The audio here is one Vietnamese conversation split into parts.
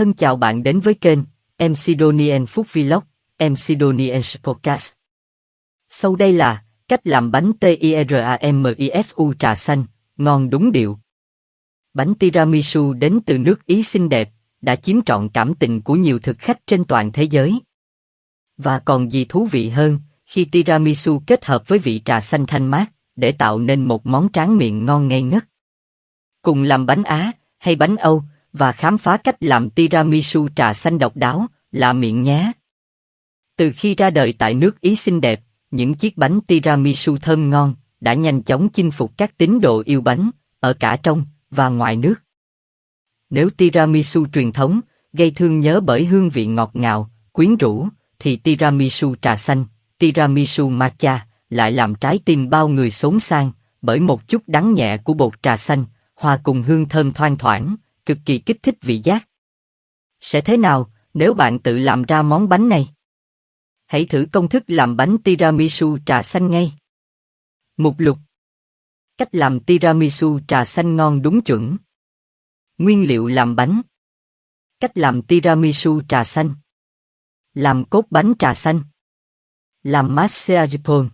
Thân chào bạn đến với kênh MC Donien Food Vlog, MC Donien Podcast. Sau đây là cách làm bánh TIRAMISU trà xanh, ngon đúng điệu. Bánh tiramisu đến từ nước Ý xinh đẹp, đã chiếm trọn cảm tình của nhiều thực khách trên toàn thế giới. Và còn gì thú vị hơn, khi tiramisu kết hợp với vị trà xanh thanh mát, để tạo nên một món tráng miệng ngon ngây ngất. Cùng làm bánh Á hay bánh Âu và khám phá cách làm tiramisu trà xanh độc đáo, là miệng nhé. Từ khi ra đời tại nước Ý xinh đẹp, những chiếc bánh tiramisu thơm ngon đã nhanh chóng chinh phục các tín đồ yêu bánh ở cả trong và ngoài nước. Nếu tiramisu truyền thống gây thương nhớ bởi hương vị ngọt ngào, quyến rũ, thì tiramisu trà xanh, tiramisu matcha lại làm trái tim bao người xốn sang bởi một chút đắng nhẹ của bột trà xanh, hòa cùng hương thơm thoang thoảng, cực kỳ kích thích vị giác. Sẽ thế nào nếu bạn tự làm ra món bánh này? Hãy thử công thức làm bánh tiramisu trà xanh ngay. Mục lục Cách làm tiramisu trà xanh ngon đúng chuẩn. Nguyên liệu làm bánh Cách làm tiramisu trà xanh Làm cốt bánh trà xanh Làm mascarpone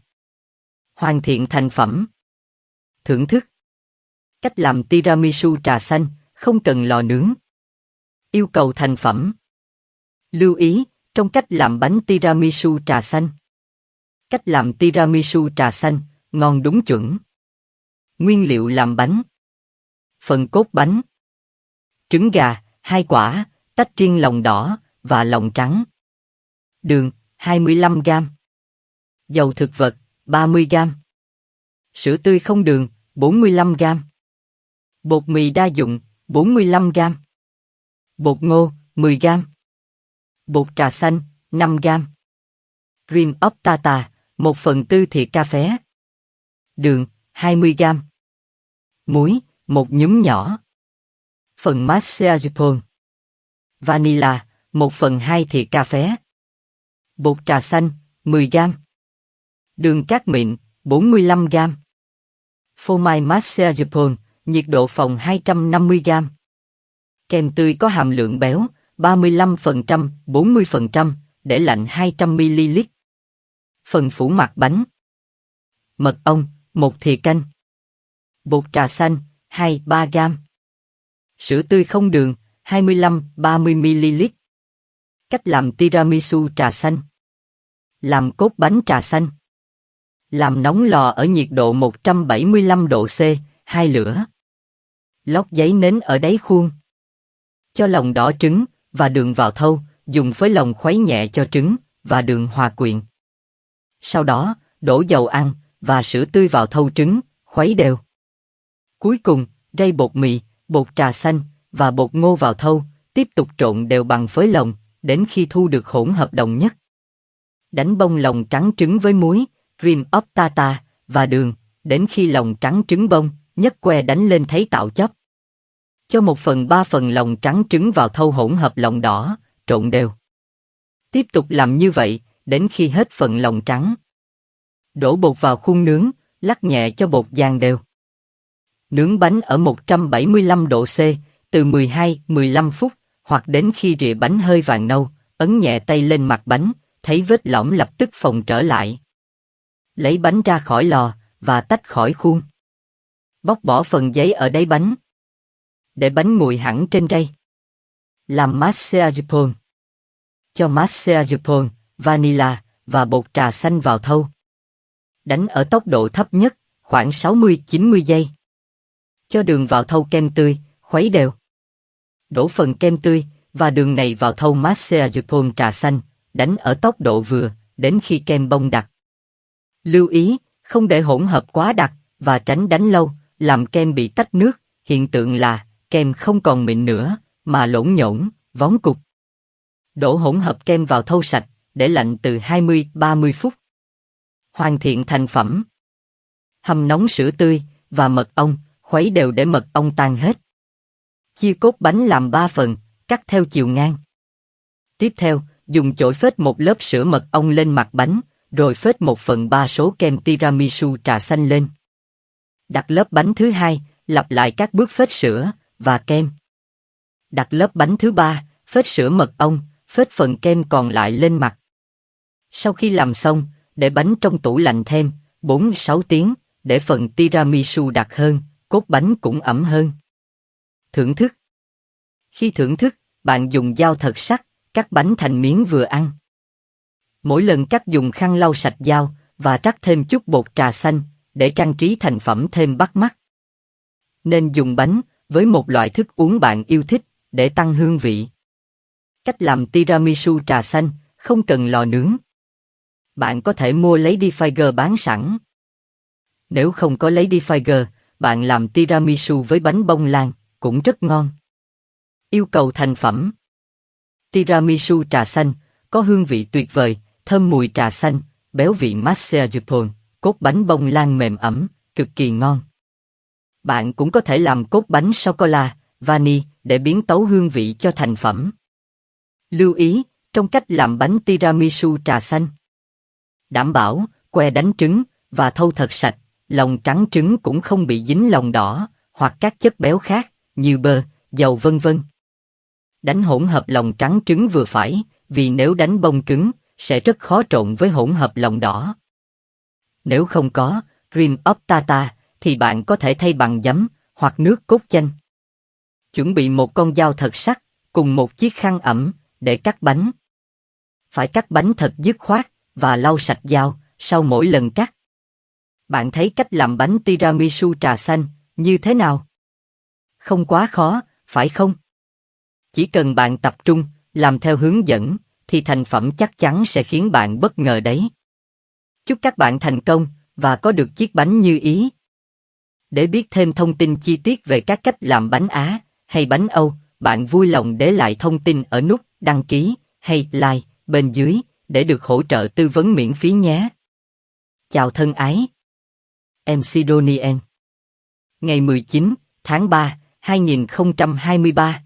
Hoàn thiện thành phẩm Thưởng thức Cách làm tiramisu trà xanh, không cần lò nướng. Yêu cầu thành phẩm. Lưu ý, trong cách làm bánh tiramisu trà xanh. Cách làm tiramisu trà xanh, ngon đúng chuẩn. Nguyên liệu làm bánh. Phần cốt bánh. Trứng gà, hai quả, tách riêng lòng đỏ và lòng trắng. Đường, 25 g. Dầu thực vật, 30 g. Sữa tươi không đường, 45 g. Bột mì đa dụng, 45 g. Bột ngô, 10 g. Bột trà xanh, 5 g. Cream of tata, 1 phần tư thìa cà phê. Đường, 20 g. Muối, một nhúm nhỏ. Phần mascarpone. Vanilla, 1 phần 2 thìa cà phê. Bột trà xanh, 10 g. Đường cát mịn, 45 g. Phô mai mascarpone, nhiệt độ phòng 250 gram. Kem tươi có hàm lượng béo 35%, 40%, để lạnh 200ml. Phần phủ mặt bánh. Mật ong, một thìa canh. Bột trà xanh, 2-3 gram Sữa tươi không đường, 25-30ml. Cách làm tiramisu trà xanh. Làm cốt bánh trà xanh. Làm nóng lò ở nhiệt độ 175 độ C, hai lửa lót giấy nến ở đáy khuôn. Cho lòng đỏ trứng và đường vào thâu, dùng với lòng khuấy nhẹ cho trứng và đường hòa quyện. Sau đó, đổ dầu ăn và sữa tươi vào thâu trứng, khuấy đều. Cuối cùng, rây bột mì, bột trà xanh và bột ngô vào thâu, tiếp tục trộn đều bằng phới lòng, đến khi thu được hỗn hợp đồng nhất. Đánh bông lòng trắng trứng với muối, cream of tata và đường, đến khi lòng trắng trứng bông, nhất que đánh lên thấy tạo chấp. Cho một phần ba phần lòng trắng trứng vào thâu hỗn hợp lòng đỏ, trộn đều. Tiếp tục làm như vậy, đến khi hết phần lòng trắng. Đổ bột vào khuôn nướng, lắc nhẹ cho bột dàn đều. Nướng bánh ở 175 độ C, từ 12-15 phút, hoặc đến khi rịa bánh hơi vàng nâu, ấn nhẹ tay lên mặt bánh, thấy vết lõm lập tức phồng trở lại. Lấy bánh ra khỏi lò, và tách khỏi khuôn. Bóc bỏ phần giấy ở đáy bánh. Để bánh nguội hẳn trên rây. Làm mascarpone. Cho mascarpone, vanilla và bột trà xanh vào thâu. Đánh ở tốc độ thấp nhất, khoảng 60-90 giây. Cho đường vào thâu kem tươi, khuấy đều. Đổ phần kem tươi và đường này vào thâu mascarpone trà xanh, đánh ở tốc độ vừa, đến khi kem bông đặc. Lưu ý, không để hỗn hợp quá đặc và tránh đánh lâu, làm kem bị tách nước, hiện tượng là kem không còn mịn nữa, mà lỗn nhổn, vón cục. Đổ hỗn hợp kem vào thau sạch, để lạnh từ 20-30 phút. Hoàn thiện thành phẩm. Hầm nóng sữa tươi và mật ong, khuấy đều để mật ong tan hết. Chia cốt bánh làm 3 phần, cắt theo chiều ngang. Tiếp theo, dùng chổi phết một lớp sữa mật ong lên mặt bánh, rồi phết một phần ba số kem tiramisu trà xanh lên. Đặt lớp bánh thứ hai, lặp lại các bước phết sữa và kem. Đặt lớp bánh thứ ba, phết sữa mật ong, phết phần kem còn lại lên mặt. Sau khi làm xong, để bánh trong tủ lạnh thêm 4-6 tiếng, để phần tiramisu đặc hơn, cốt bánh cũng ẩm hơn. Thưởng thức Khi thưởng thức, bạn dùng dao thật sắc, cắt bánh thành miếng vừa ăn. Mỗi lần cắt dùng khăn lau sạch dao và rắc thêm chút bột trà xanh để trang trí thành phẩm thêm bắt mắt. Nên dùng bánh với một loại thức uống bạn yêu thích để tăng hương vị. Cách làm tiramisu trà xanh không cần lò nướng. Bạn có thể mua Lady Figer bán sẵn. Nếu không có Lady Figer, bạn làm tiramisu với bánh bông lan cũng rất ngon. Yêu cầu thành phẩm Tiramisu trà xanh có hương vị tuyệt vời, thơm mùi trà xanh, béo vị mascarpone, cốt bánh bông lan mềm ẩm, cực kỳ ngon. Bạn cũng có thể làm cốt bánh sô cô la, vani để biến tấu hương vị cho thành phẩm. Lưu ý, trong cách làm bánh tiramisu trà xanh. Đảm bảo, que đánh trứng và thâu thật sạch, lòng trắng trứng cũng không bị dính lòng đỏ hoặc các chất béo khác như bơ, dầu vân vân. Đánh hỗn hợp lòng trắng trứng vừa phải, vì nếu đánh bông cứng, sẽ rất khó trộn với hỗn hợp lòng đỏ. Nếu không có cream of tata, thì bạn có thể thay bằng giấm hoặc nước cốt chanh. Chuẩn bị một con dao thật sắc cùng một chiếc khăn ẩm để cắt bánh. Phải cắt bánh thật dứt khoát và lau sạch dao sau mỗi lần cắt. Bạn thấy cách làm bánh tiramisu trà xanh như thế nào? Không quá khó, phải không? Chỉ cần bạn tập trung, làm theo hướng dẫn, thì thành phẩm chắc chắn sẽ khiến bạn bất ngờ đấy. Chúc các bạn thành công và có được chiếc bánh như ý. Để biết thêm thông tin chi tiết về các cách làm bánh Á hay bánh Âu, bạn vui lòng để lại thông tin ở nút đăng ký hay like bên dưới để được hỗ trợ tư vấn miễn phí nhé. Chào thân ái. MC Donien Ngày 19 tháng 3, 2023